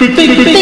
Predict, predict.